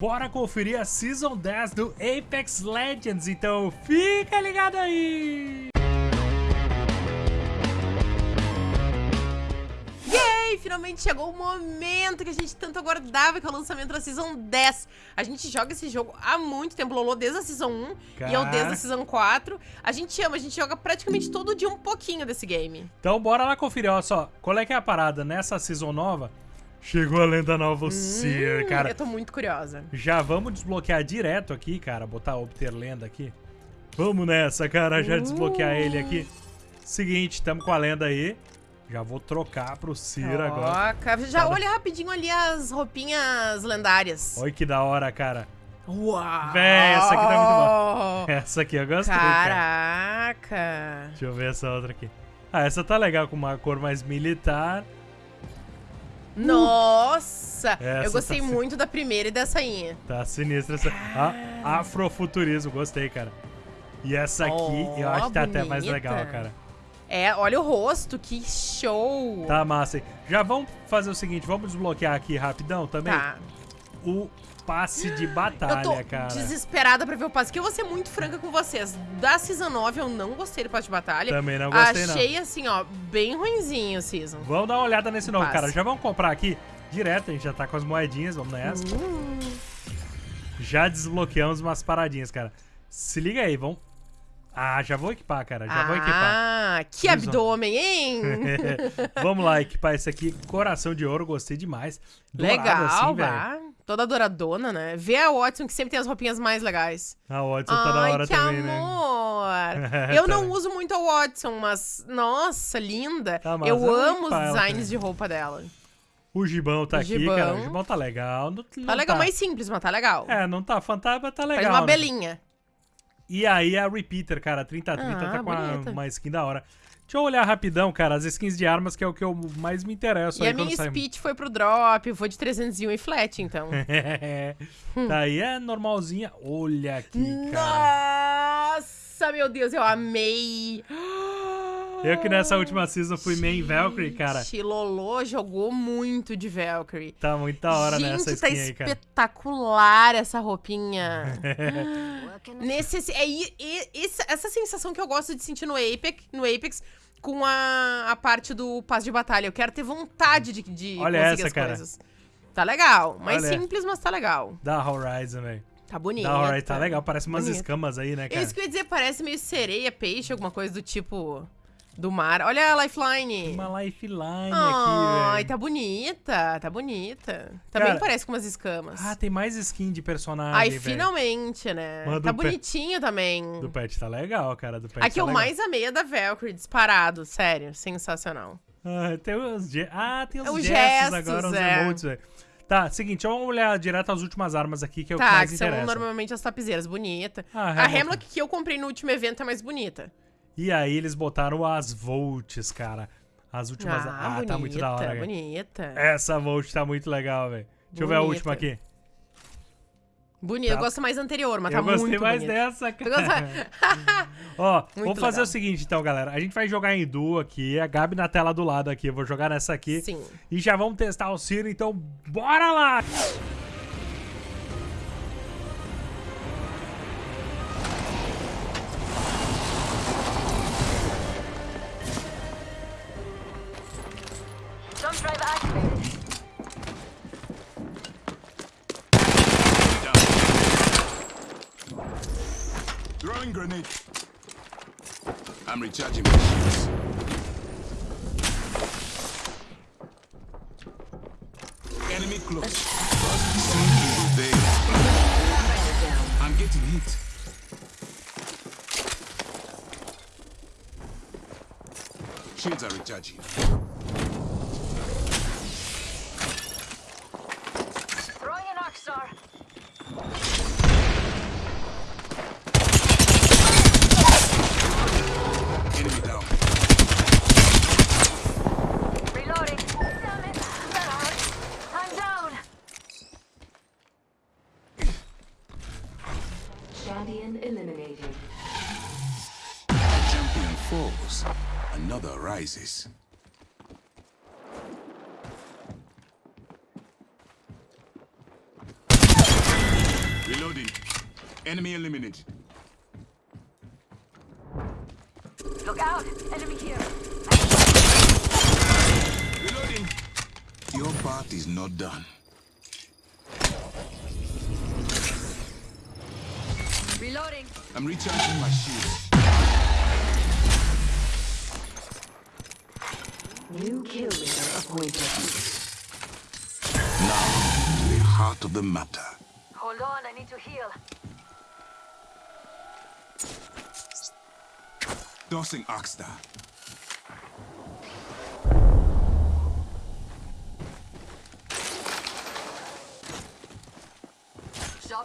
Bora conferir a Season 10 do Apex Legends, então fica ligado aí! Yay! Finalmente chegou o momento que a gente tanto aguardava, que é o lançamento da Season 10. A gente joga esse jogo há muito tempo, Lolo, desde a Season 1 Cara. e eu desde a Season 4. A gente ama, a gente joga praticamente todo dia um pouquinho desse game. Então bora lá conferir, olha só, qual é que é a parada nessa Season nova? Chegou a lenda nova, o Seer, Hum, cara. Eu tô muito curiosa. Já vamos desbloquear direto aqui, cara, botar obter lenda aqui. Vamos nessa, cara, já desbloquear ele aqui. Seguinte, tamo com a lenda aí. Já vou trocar pro Seer agora. Troca. Já olha rapidinho ali as roupinhas lendárias. Olha que da hora, cara. Uau! Véi, essa aqui tá muito boa. Essa aqui eu gostei, cara. Caraca! Deixa eu ver essa outra aqui. Ah, essa tá legal, com uma cor mais militar. Nossa! Essa eu gostei tá muito da primeira e dessa aí. Tá sinistra essa. Ah, afrofuturismo, gostei, cara. E essa aqui eu acho que tá até mais bonita. legal, cara. É, olha o rosto, que show! Tá massa, hein? Já vamos fazer o seguinte, vamos desbloquear aqui rapidão também Tá. O passe de Eu tô batalha, cara. desesperada pra ver o passe. Que eu vou ser muito franca com vocês. Da Season 9 eu não gostei do passe de batalha. Também não gostei, não. Achei assim, ó, bem ruinzinho o Season. Vamos dar uma olhada nesse novo, Passe. cara. Já vamos comprar aqui direto, a gente já tá com as moedinhas, vamos nessa. Hum, Já desbloqueamos umas paradinhas, cara. Se liga aí, vamos... Ah, já vou equipar, cara, já vou equipar. Ah, que Season. abdômen, hein? Vamos lá, equipar esse aqui. Coração de ouro, gostei demais. Dourado Legal, assim, velho. Toda douradona, né? Vê a Watson, que sempre tem as roupinhas mais legais. A Watson tá da Ai, hora que também, né? amor! Eu não uso muito a Watson, mas, nossa, linda. Tá, mas eu amo os ela designs de roupa dela. O gibão tá O aqui, gibão. cara. O gibão tá legal. Não, não Tá legal, mais simples, mas tá legal. É, não tá fantasma, tá legal. Faz uma né? belinha. E aí a Repeater, cara, 3030 Ah, tá com uma, uma skin da hora. Deixa eu olhar rapidão, cara, as skins de armas, que é o que eu mais me interesso E aí a minha sai. speech foi pro drop, foi de 301 e flat, então. tá aí, é normalzinha. Olha aqui, cara. Nossa, meu Deus, eu amei. Eu que nessa última season fui main Valkyrie, cara. Chilolô jogou muito de Valkyrie. Tá muito da hora Gente, nessa tá skin aí, cara. espetacular essa roupinha. Nesse, é, esse- essa sensação que eu gosto de sentir no Apex, no Apex com a, a parte do passe de batalha. Eu quero ter vontade de, de Olha conseguir essa, as cara. coisas. Tá legal. Mais Olha. simples, mas tá legal. Da Horizon, velho. Tá bonito. Da Horizon tá legal, parece umas Bonito. escamas aí, né, É cara? isso que eu ia dizer, parece meio sereia, peixe, alguma coisa do tipo do mar. Olha a lifeline. Uma lifeline Ai, aqui, velho. tá bonita, tá bonita. Também Cara, parece com umas escamas. Ah, tem mais skin de personagem, Ai, velho. finalmente, né? Mano, tá bonitinho também. Do pet tá legal, cara, do pet A que tá eu legal. mais amei é da Valkyrie, disparado, sério, sensacional. Ah, tem os ge- Ah, tem os, Os gestos, gestos, agora, os é. emotes, velho. Tá, seguinte, vamos olhar direto as últimas armas aqui, que é o que tá, mais que são interessa. normalmente as tapizeiras, bonita. Ah, a. Hemlock que eu comprei no último evento é mais bonita. E aí eles botaram as Volts, cara. As últimas... Ah, tá muito da hora, cara. bonita. Essa Volt tá muito legal, velho. Deixa eu ver a Bonita. última aqui. Bonita, eu Tá. gosto mais anterior, mas eu tá gostei muito mais bonita. dessa, Tu cara. gosta- Ó, vamos fazer legal. o seguinte, então, galera. A gente vai jogar em duo aqui. A Gabi na tela do lado aqui. Eu vou jogar nessa aqui. Sim. E já vamos testar o Ciro, então bora lá! Throwing grenade. I'm recharging my shields. Enemy close. Soon they I'm getting hit. Shields are recharging. Throwing an arc star. Enemy down. Reloading. Damn it. That hurt. I'm down. Champion eliminated. Champion falls. Another rises. Reloading. Enemy eliminated. Look out! Enemy here! Reloading. Your part is not done. I'm recharging my shields. New kill leader appointed. Now, to the heart of the matter. Hold on, I need to heal. Dosing Oxstar.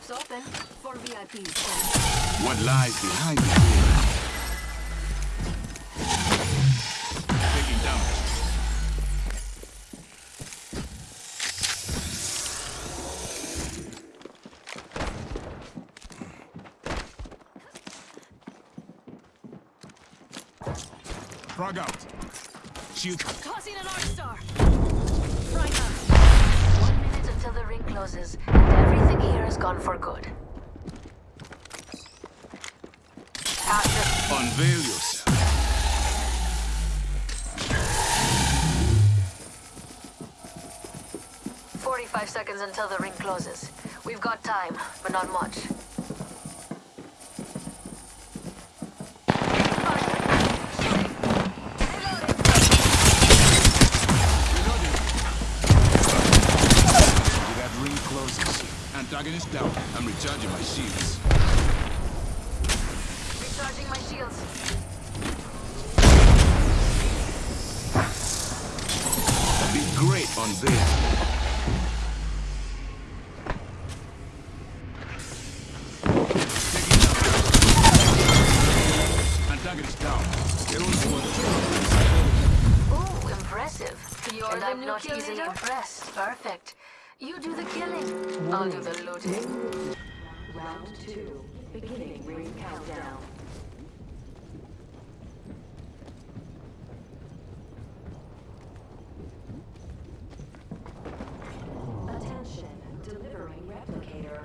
Shop's open for VIPs. What lies behind the veil? Taking damage. Frag out. Shield. Tossing an Arc Star! Right up. One minute until the ring closes, and everything here is gone for good. After Unveil yourself. Forty-five seconds until the ring closes. We've got time, but not much. Reloading. With that ring closes. Antagonist down. I'm recharging my shields. Recharging my shields. Be great on this. Taking. Antagonist down. Hero. Ooh, impressive. You're and I'm not easily leader? impressed. Perfect. You do the killing. I'll do the looting. Round two. Beginning ring countdown. Attention, delivering replicator.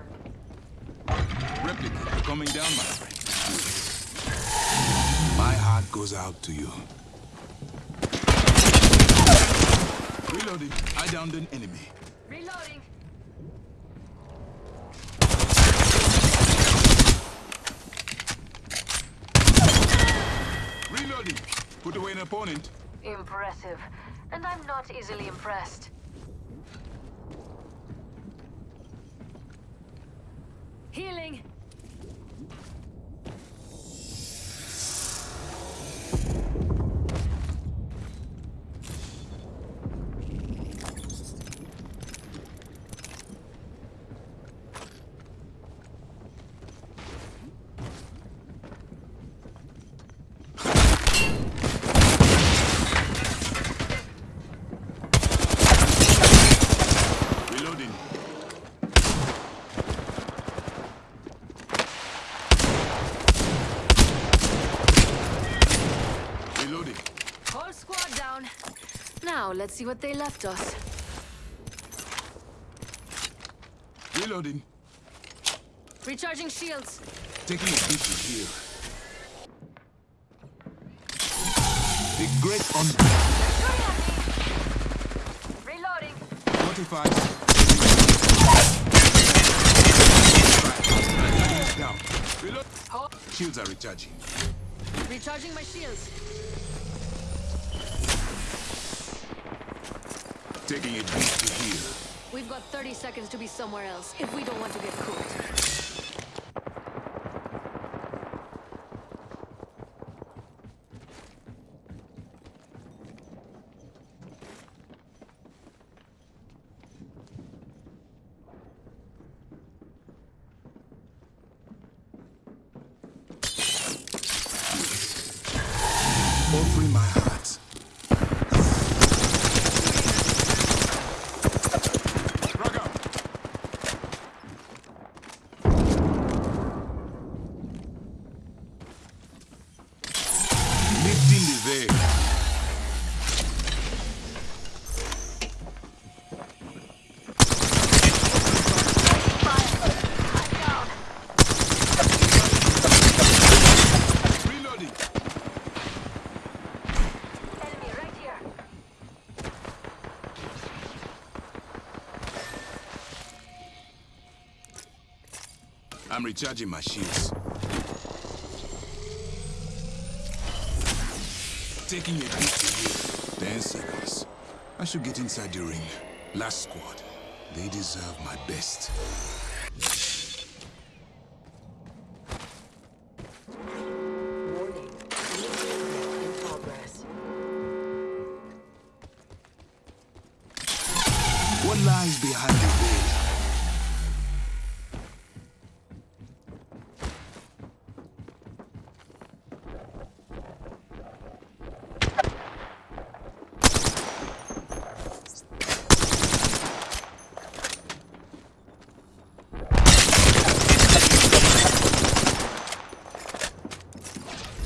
Replica coming down, my friend. My heart goes out to you. Reloading. I downed an enemy. Reloading. Reloading. Put away an opponent. Impressive. And I'm not easily impressed. Healing. Reloading. Reloading. Whole squad down. Now, let's see what they left us. Reloading. Recharging shields. Taking a to here. The great on Reloading. 45. Down. Reload. Shields are recharging. Recharging my shields. A peek to here. We've got 30 seconds to be somewhere else if we don't want to get cooked. Offering my heart. Frag out. I'm recharging my shields. Taking a beat here. Ten seconds. I should get inside the ring. Last squad. They deserve my best. What lies behind the veil?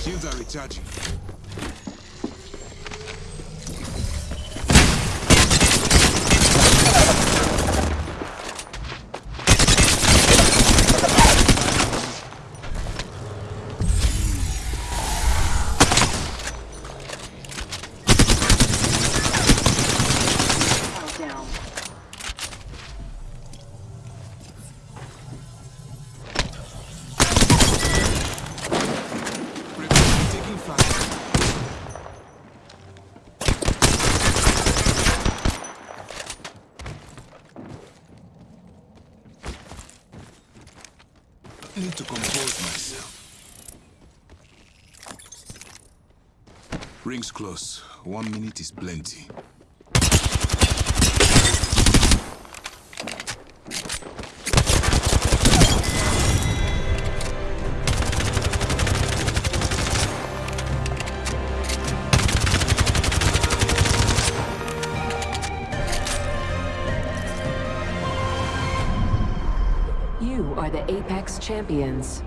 Are recharging. Rings close. One minute is plenty. You are the Apex champions.